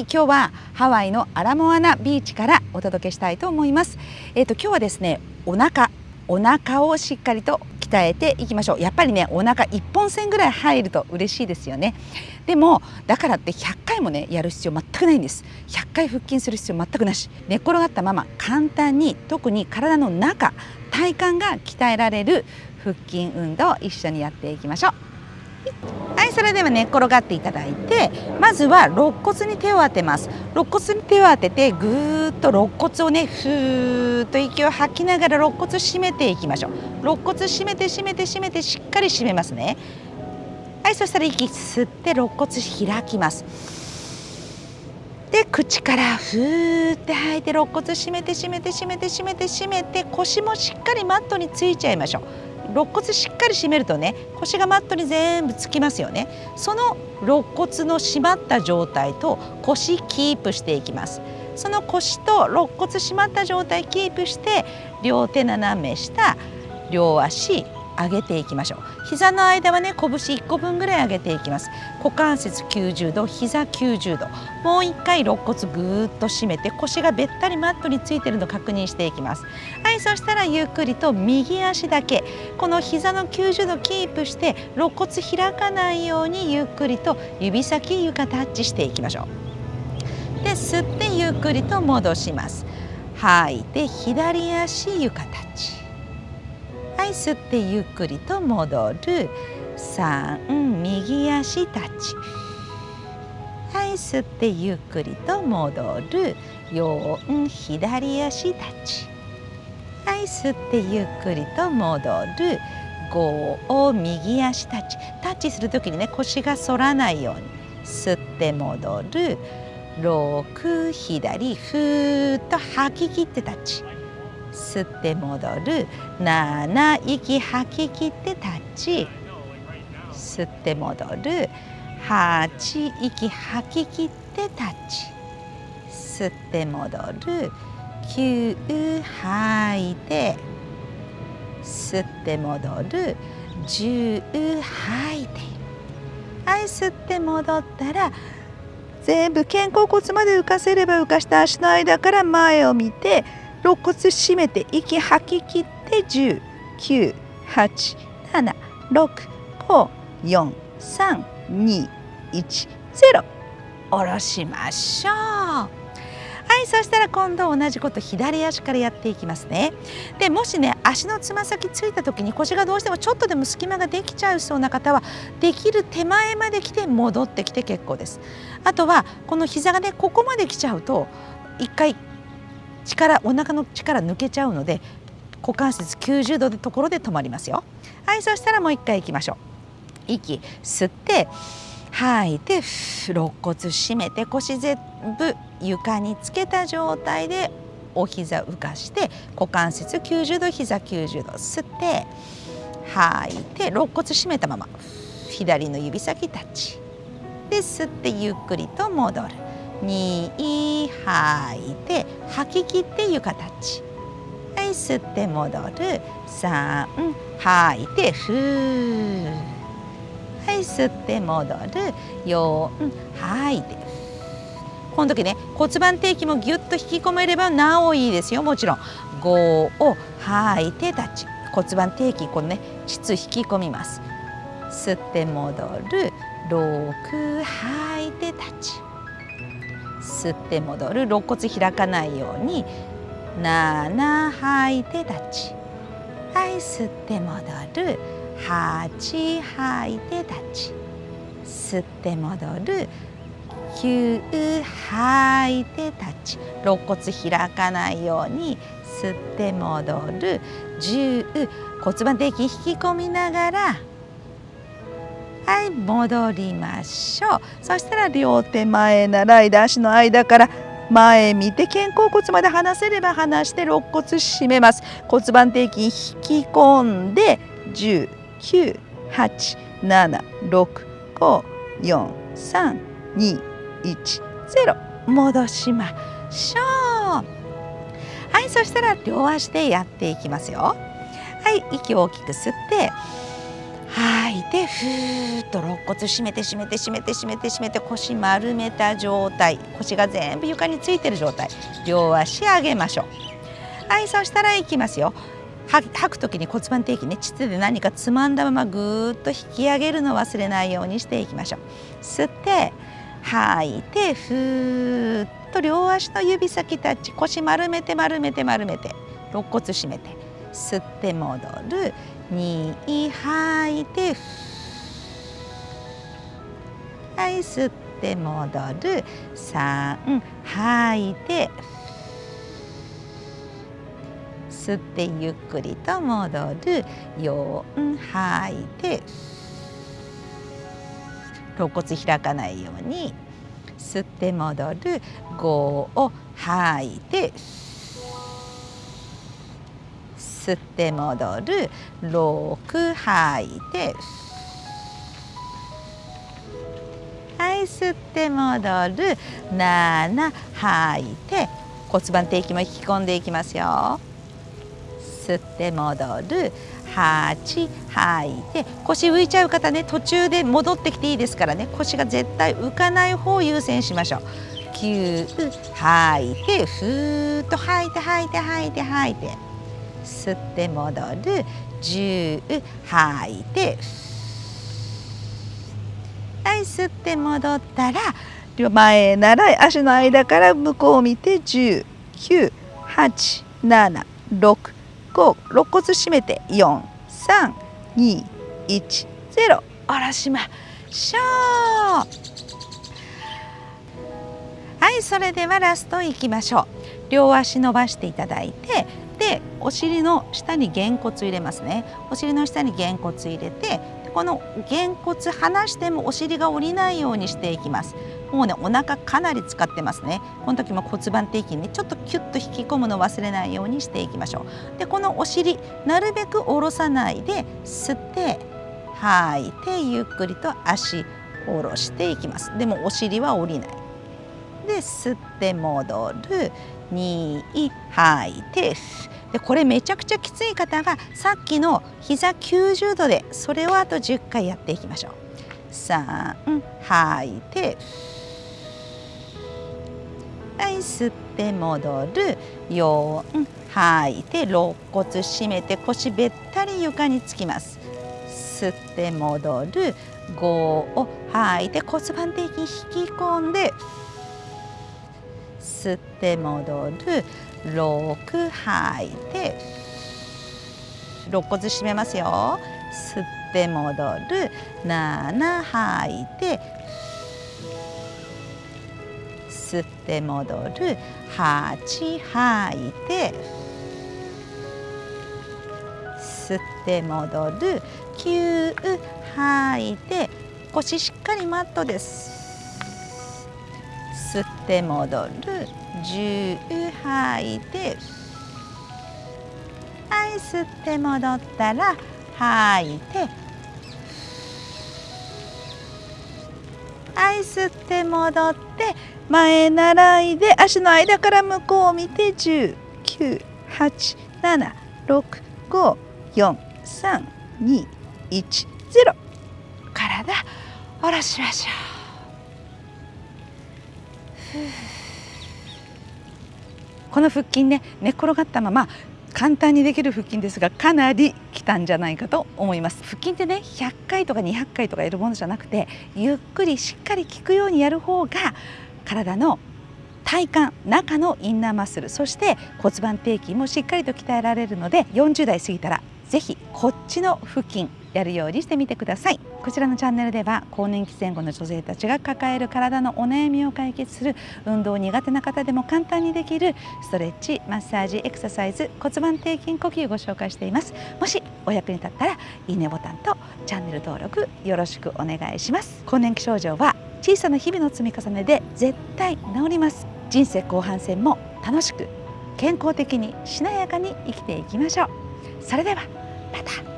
はい今日はハワイのアラモアナビーチからお届けしたいと思います。えっ、ー、と今日はですねお腹お腹をしっかりと鍛えていきましょう。やっぱりねお腹一本線ぐらい入ると嬉しいですよね。でもだからって100回もねやる必要全くないんです。100回腹筋する必要全くなし。寝っ転がったまま簡単に特に体の中体幹が鍛えられる腹筋運動を一緒にやっていきましょう。いそれでは寝っ転がっていただいてまずは肋骨に手を当てます。肋骨に手を当ててぐーっと肋骨をねふーっと息を吐きながら肋骨締めていきましょう。肋骨締めて締めて締めてしっかり締めますね。はいそしたら息吸って肋骨開きます。で口からふーって吐いて肋骨締めて締めて締めて締めて締めて腰もしっかりマットについちゃいましょう。肋骨しっかり締めるとね腰がマットに全部つきますよね。その肋骨の締まった状態と腰キープしていきます。その腰と肋骨締まった状態キープして両手斜め下両足上げていきましょう。膝の間はね拳1個分ぐらい上げていきます。股関節90度膝90度。もう一回肋骨ぐーっと締めて腰がべったりマットについてるの確認していきます。はいそしたらゆっくりと右足だけ。この膝の90度キープして肋骨開かないようにゆっくりと指先床タッチしていきましょう。で吸ってゆっくりと戻します。吐いて左足床タッチ。はい吸ってゆっくりと戻る。3右足タッチはい吸ってゆっくりと戻る。4左足タッチはい吸ってゆっくりと戻る。5右足タッチタッチする時にね腰が反らないように。吸って戻る。6左ふーっと吐き切ってタッチ吸って戻る。7息吐き切ってタッチ吸って戻る。8息吐き切ってタッチ吸って戻る。9吐いて。吸って戻る。10吐いて。はい吸って戻ったら全部肩甲骨まで浮かせれば浮かした足の間から前を見て肋骨締めて息吐き切って10、9、8、7、6、5、4、3、2、1、0下ろしましょう。はいそしたら今度同じこと左足からやっていきますね。でもしね足のつま先ついた時に腰がどうしてもちょっとでも隙間ができちゃうそうな方はできる手前まで来て戻ってきて結構です。あとはこの膝がねここまで来ちゃうと一回力お腹の力抜けちゃうので股関節90度のところで止まりますよ。はいそしたらもう一回いきましょう。息吸って吐いて肋骨締めて腰全部床につけた状態でお膝浮かして股関節90度膝90度吸って吐いて肋骨締めたまま左の指先タッチ。で吸ってゆっくりと戻る。2吐いて吐き切って床タッチはい吸って戻る。3吐いてふー。はい吸って戻る。4吐いて。この時ね骨盤底筋もぎゅっと引き込めればなおいいですよ。もちろん。5を吐いてタッチ骨盤底筋このね膣引き込みます。吸って戻る。6吐いてタッチ吸って戻る。肋骨開かないように。7吐いてタッチはい吸って戻る。8吐いてタッチ吸って戻る。9吐いてタッチ肋骨開かないように。吸って戻る。10骨盤底筋引き込みながら。はい戻りましょう。そしたら両手前習いで足の間から前見て肩甲骨まで離せれば離して肋骨締めます。骨盤底筋引き込んで10 9 8 7 6 5 4 3 2 1 0戻しましょう。はいそしたら両足でやっていきますよ。はい息を大きく吸って吐いてふーっと肋骨締めて締めて締めて締めて締めて腰丸めた状態。腰が全部床についてる状態。両足上げましょう。はいそしたらいきますよ。吐く時に骨盤底筋ね。膣で何かつまんだままぐーっと引き上げるのを忘れないようにしていきましょう。吸って吐いてふーっと両足の指先タッチ。腰丸めて丸めて丸めて。肋骨締めて。吸って戻る。2吐いてはい吸って戻る。3吐いて吸ってゆっくりと戻る。4吐いて肋骨開かないように。吸って戻る。5を吐いて吸って戻る。6吐いて。はい吸って戻る。7吐いて。骨盤底筋も引き込んでいきますよ。吸って戻る。8吐いて。腰浮いちゃう方ね途中で戻ってきていいですからね。腰が絶対浮かない方を優先しましょう。9吐いてふーっと吐いて吐いて吐いて吐いて。吸って戻る。10吐いて。はい吸って戻ったら前なら足の間から向こうを見て10 9 8 7 6 5肋骨締めて4 3 2 1 0下ろしましょう。はいそれではラストいきましょう。両足伸ばしていただいてお尻の下にげんこつ入れますね。お尻の下にげんこつ入れてこのげんこつ離してもお尻が下りないようにしていきます。もうねお腹かなり使ってますね。この時も骨盤底筋にちょっとキュッと引き込むの忘れないようにしていきましょう。でこのお尻なるべく下ろさないで吸って吐いてゆっくりと足下ろしていきます。でもお尻は下りない。で吸って戻る。2吐い。てでこれめちゃくちゃきつい方がさっきの膝90度でそれをあと10回やっていきましょう。3吐い。てはい。吸って戻る4吐い。て肋骨締めて腰べったり床につきます。吸って戻る。5を吐い。て骨盤底筋引き込んで吸って戻る。6吐いて肋骨締めますよ。吸って戻る。7吐いて吸って戻る。8吐いて吸って戻る。9吐いて腰しっかりマットです。吸って戻る。10吐いてはい吸って戻ったら吐いて。はい吸って戻って前習いで足の間から向こうを見て10 9 8 7 6 5 4 3 2 1 0体下ろしましょう。この腹筋ね寝転がったまま簡単にできる腹筋ですがかなりきたんじゃないかと思います。腹筋ってね100回とか200回とかやるものじゃなくてゆっくりしっかり効くようにやる方が体の体幹中のインナーマッスルそして骨盤底筋もしっかりと鍛えられるので40代過ぎたらぜひこっちの腹筋やるようにしてみてください。こちらのチャンネルでは更年期前後の女性たちが抱える体のお悩みを解決する運動苦手な方でも簡単にできるストレッチマッサージエクササイズ骨盤底筋呼吸をご紹介しています。もしお役に立ったらいいねボタンとチャンネル登録よろしくお願いします。更年期症状は小さな日々の積み重ねで絶対治ります。人生後半戦も楽しく健康的にしなやかに生きていきましょう。それではまた。